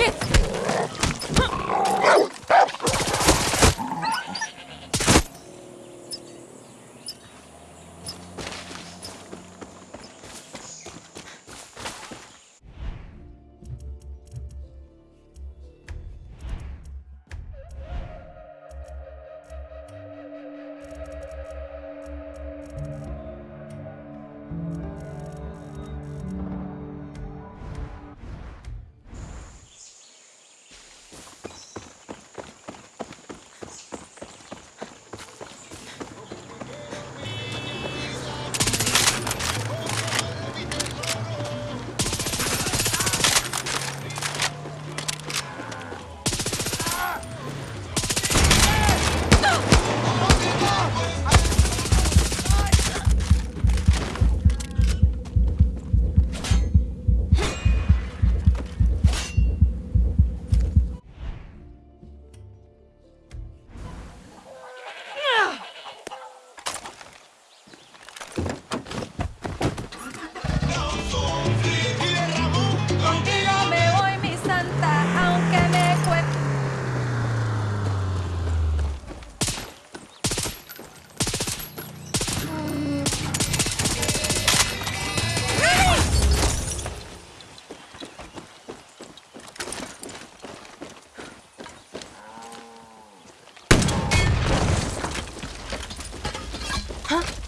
起！Huh?